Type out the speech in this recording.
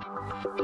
Música